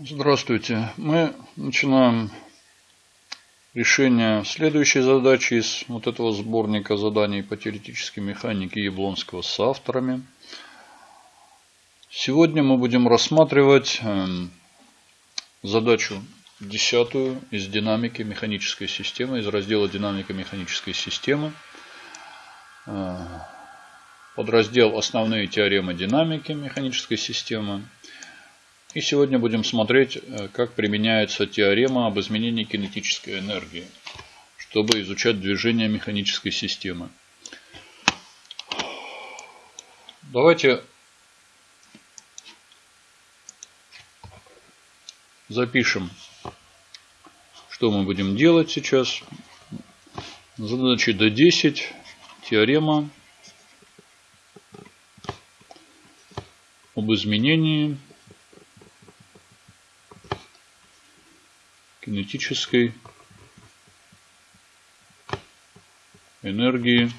Здравствуйте. Мы начинаем решение следующей задачи из вот этого сборника заданий по теоретической механике Яблонского с авторами. Сегодня мы будем рассматривать эм, задачу десятую из динамики механической системы, из раздела динамика механической системы. Э, подраздел «Основные теоремы динамики механической системы». И сегодня будем смотреть, э, как применяется теорема об изменении кинетической энергии, чтобы изучать движение механической системы. Давайте запишем, что мы будем делать сейчас. Задача D10, теорема об изменении кинетической энергии.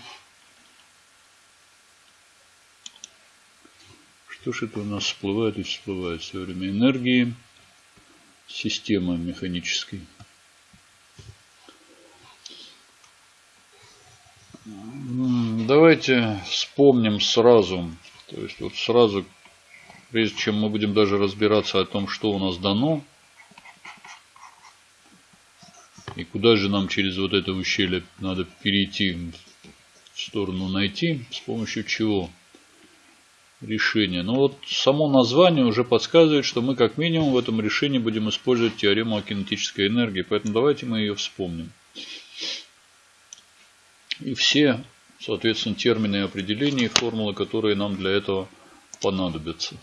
Что же это у нас всплывает и всплывает все время? Энергии системы механической. Давайте вспомним сразу, то есть вот сразу прежде чем мы будем даже разбираться о том, что у нас дано, и куда же нам через вот это ущелье надо перейти в сторону найти, с помощью чего решение. Ну вот само название уже подсказывает, что мы как минимум в этом решении будем использовать теорему о кинетической энергии. Поэтому давайте мы ее вспомним. И все, соответственно, термины и определения и формулы, которые нам для этого понадобятся.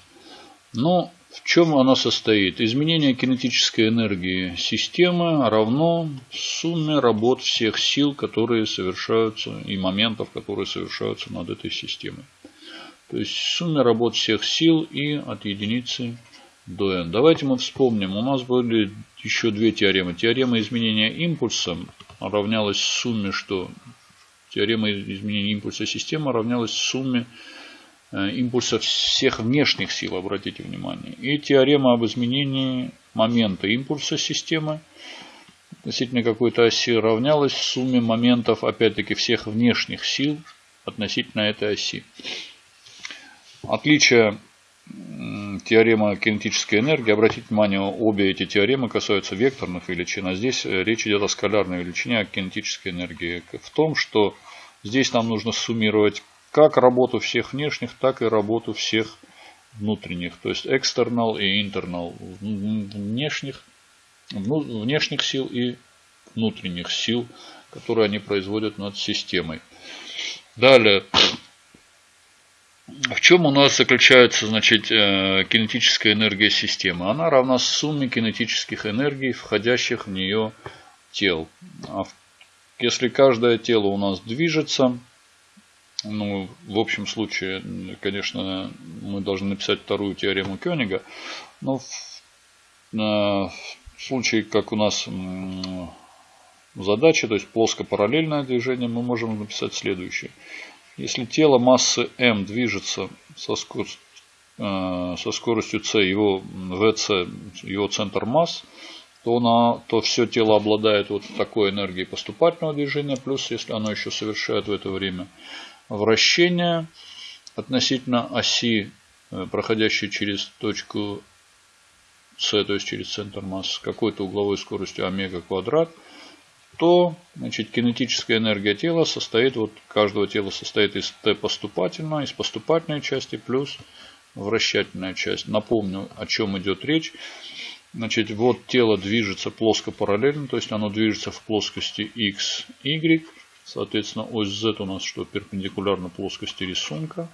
Но в чем она состоит? Изменение кинетической энергии системы равно сумме работ всех сил, которые совершаются, и моментов, которые совершаются над этой системой. То есть сумме работ всех сил и от единицы до n. Давайте мы вспомним. У нас были еще две теоремы. Теорема изменения импульса равнялась сумме, что теорема изменения импульса системы равнялась сумме Э, импульса всех внешних сил, обратите внимание. И теорема об изменении момента импульса системы относительно какой-то оси равнялась сумме моментов, опять-таки, всех внешних сил относительно этой оси. Отличие теоремы кинетической энергии, обратите внимание, обе эти теоремы касаются векторных величин, а здесь э, речь идет о скалярной величине, о кинетической энергии. В том, что здесь нам нужно суммировать как работу всех внешних, так и работу всех внутренних, то есть external и internal, внешних, внешних сил и внутренних сил, которые они производят над системой. Далее, в чем у нас заключается значит, э, кинетическая энергия системы? Она равна сумме кинетических энергий, входящих в нее тел. А если каждое тело у нас движется, ну, в общем случае, конечно, мы должны написать вторую теорему Кёнига. Но в, в случае, как у нас задача, то есть плоско-параллельное движение, мы можем написать следующее. Если тело массы m движется со скоростью, э, со скоростью c, его vc, его центр масс, то, на, то все тело обладает вот такой энергией поступательного движения, плюс если оно еще совершает в это время вращения относительно оси, э, проходящей через точку С, то есть через центр массы, с какой-то угловой скоростью омега квадрат, то значит, кинетическая энергия тела состоит, вот каждого тела состоит из Т поступательной, из поступательной части плюс вращательная часть. Напомню, о чем идет речь. Значит, вот тело движется плоско параллельно, то есть оно движется в плоскости x, y. Соответственно, ось Z у нас что? Перпендикулярно плоскости рисунка.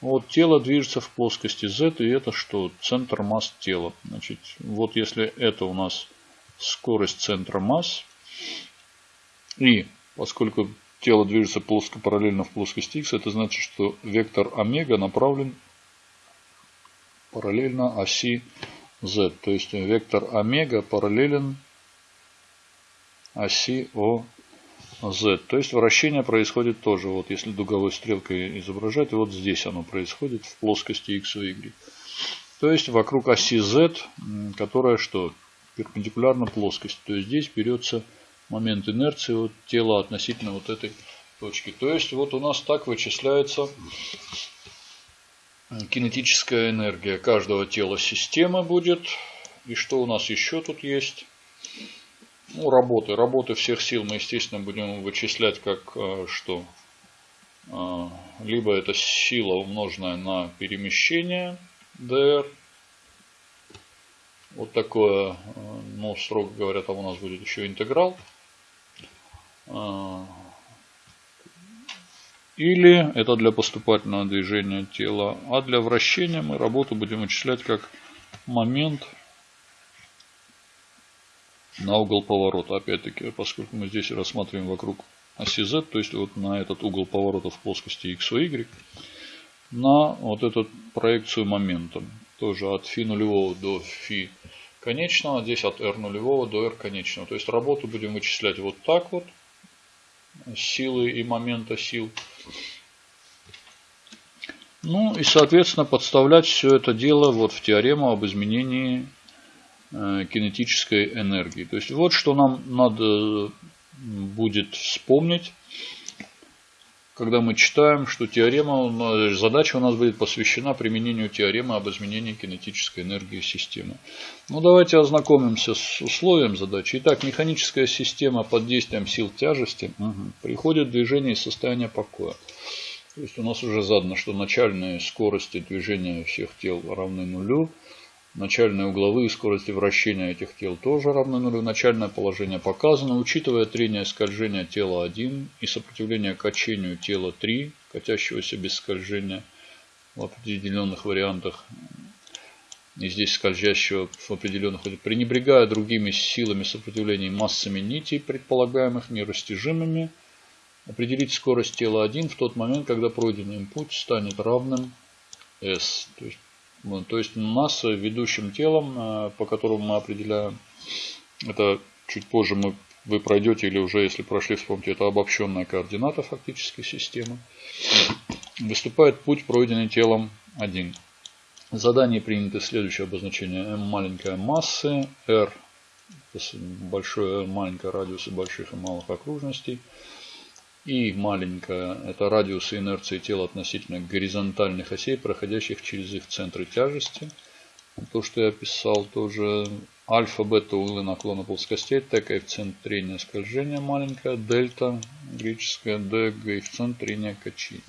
Вот тело движется в плоскости Z, и это что? Центр масс тела. Значит, вот если это у нас скорость центра масс, и поскольку тело движется плоско параллельно в плоскости X, это значит, что вектор омега направлен параллельно оси Z. То есть вектор омега параллелен оси ОZ. Z. То есть вращение происходит тоже, вот если дуговой стрелкой изображать, вот здесь оно происходит в плоскости x и y. То есть вокруг оси Z, которая что? Перпендикулярна плоскости. То есть здесь берется момент инерции вот тела относительно вот этой точки. То есть вот у нас так вычисляется кинетическая энергия каждого тела системы будет. И что у нас еще тут есть? Ну, работы. Работы всех сил мы, естественно, будем вычислять как э, что? Э, либо это сила, умноженная на перемещение dr. Вот такое, э, ну, строго говоря, там у нас будет еще интеграл. Или это для поступательного движения тела. А для вращения мы работу будем вычислять как момент на угол поворота. Опять-таки, поскольку мы здесь рассматриваем вокруг оси Z, то есть вот на этот угол поворота в плоскости X, Y, на вот эту проекцию момента. Тоже от φ нулевого до φ конечного, здесь от r нулевого до r конечного. То есть работу будем вычислять вот так вот силы и момента сил. Ну и, соответственно, подставлять все это дело вот в теорему об изменении кинетической энергии. То есть вот что нам надо будет вспомнить когда мы читаем, что теорема, задача у нас будет посвящена применению теоремы об изменении кинетической энергии системы. Ну, давайте ознакомимся с условием задачи. Итак, механическая система под действием сил тяжести угу, приходит в движение из состояния покоя. То есть у нас уже задано, что начальные скорости движения всех тел равны нулю. Начальные угловые скорости вращения этих тел тоже равны нулю. Начальное положение показано. Учитывая трение скольжения тела 1 и сопротивление качению тела 3, катящегося без скольжения в определенных вариантах, и здесь скользящего в определенных, пренебрегая другими силами сопротивления и массами нитей, предполагаемых нерастяжимыми, определить скорость тела 1 в тот момент, когда пройденный им путь станет равным s. То есть то есть масса ведущим телом, э, по которому мы определяем, это чуть позже мы, вы пройдете или уже если прошли, вспомните, это обобщенная координата фактической системы. Выступает путь, пройденный телом 1. В задании принято следующее обозначение. m маленькая массы, r большое маленькое радиусы больших и малых окружностей – и маленькая – это радиусы инерции тела относительно горизонтальных осей, проходящих через их центры тяжести. То, что я писал, тоже альфа, бета углы наклона плоскостей, Т коэффициент трения скольжения маленькая, дельта греческая, Д коэффициент трения качения.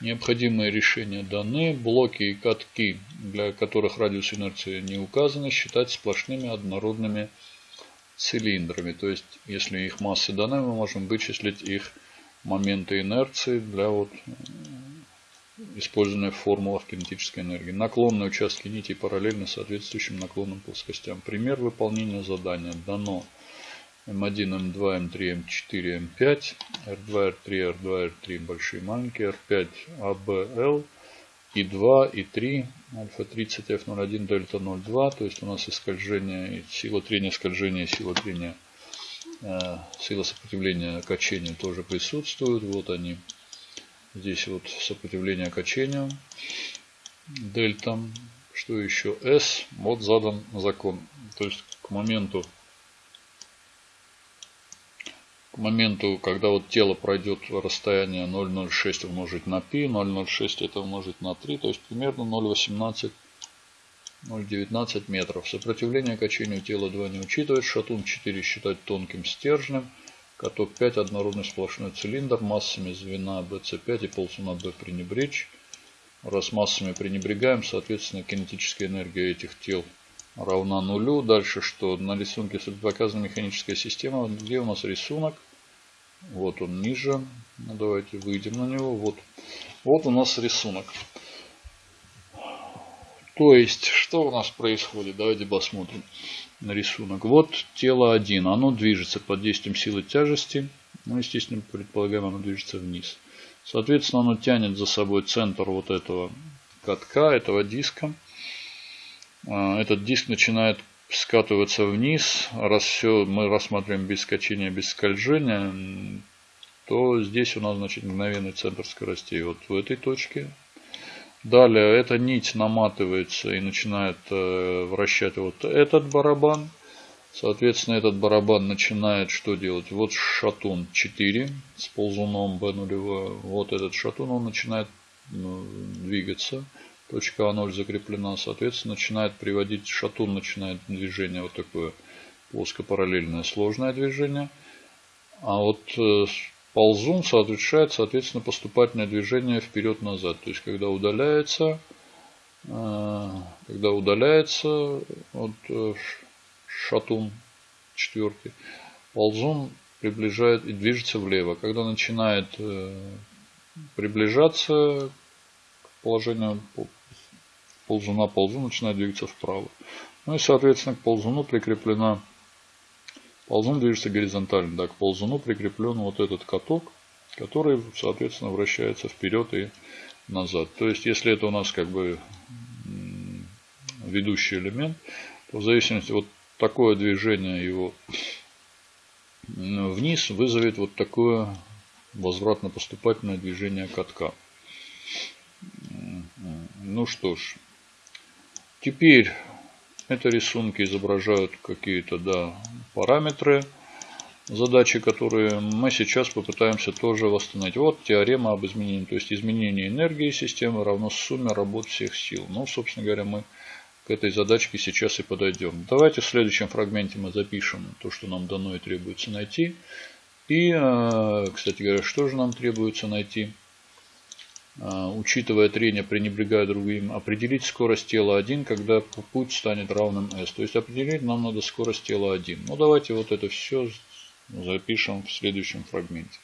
Необходимые решения даны. Блоки и катки, для которых радиус инерции не указаны, считать сплошными однородными цилиндрами. То есть, если их массы даны, мы можем вычислить их моменты инерции для вот использования в формулах кинетической энергии. Наклонные участки нитей параллельно соответствующим наклонным плоскостям. Пример выполнения задания дано М1, М2, М3, М4, М5, R2, R3, R2, R3 большие маленькие, R5, ABL, И2, И3, альфа 30, F01, дельта 02, то есть у нас и скольжение, и сила трения скольжения, и сила трения Э, сила сопротивления качению тоже присутствует. Вот они. Здесь вот сопротивление качению. Дельта. Что еще? S. Вот задан закон. То есть к моменту к моменту, когда вот тело пройдет расстояние 0,06 умножить на π, 0,06 это умножить на 3, то есть примерно 0,18 0,19 метров. Сопротивление качению тела 2 не учитывать. Шатун 4 считать тонким стержнем. Каток 5 однородный сплошной цилиндр. Массами звена BC5 и ползуна B пренебречь. Раз массами пренебрегаем, соответственно кинетическая энергия этих тел равна нулю. Дальше что? На рисунке показана механическая система. Где у нас рисунок? Вот он ниже. Ну, давайте выйдем на него. Вот, вот у нас рисунок. То есть, что у нас происходит? Давайте посмотрим на рисунок. Вот тело 1. Оно движется под действием силы тяжести. Ну, естественно, предполагаем, оно движется вниз. Соответственно, оно тянет за собой центр вот этого катка, этого диска. А, этот диск начинает скатываться вниз. Раз все мы рассматриваем без скачения, без скольжения, то здесь у нас значит мгновенный центр скоростей вот в этой точке Далее эта нить наматывается и начинает э, вращать вот этот барабан. Соответственно, этот барабан начинает что делать? Вот шатун 4 с ползуном B нулевое. Вот этот шатун, он начинает двигаться. Точка А0 закреплена. Соответственно, начинает приводить, шатун начинает движение вот такое плоскопараллельное сложное движение. А вот э, ползун соответствует, соответственно, поступательное движение вперед-назад. То есть, когда удаляется, э, когда удаляется вот, э, шатун четвертый, ползун приближает и движется влево. Когда начинает приближаться к положению ползуна, ползун начинает двигаться вправо. Ну и, соответственно, к ползуну прикреплена Ползун движется горизонтально. Да, к ползуну прикреплен вот этот каток, который, соответственно, вращается вперед и назад. То есть, если это у нас как бы ведущий элемент, то в зависимости от такое движение его вниз вызовет вот такое возвратно-поступательное движение катка. Ну что ж, теперь это рисунки изображают какие-то да, параметры, задачи, которые мы сейчас попытаемся тоже восстановить. Вот теорема об изменении, то есть изменение энергии системы равно сумме работ всех сил. Ну, собственно говоря, мы к этой задачке сейчас и подойдем. Давайте в следующем фрагменте мы запишем то, что нам дано и требуется найти. И, э, кстати говоря, что же нам требуется найти? А, учитывая трение, пренебрегая другим, определить скорость тела 1, когда путь станет равным s. То есть определить нам надо скорость тела 1. Ну давайте вот это все запишем в следующем фрагменте.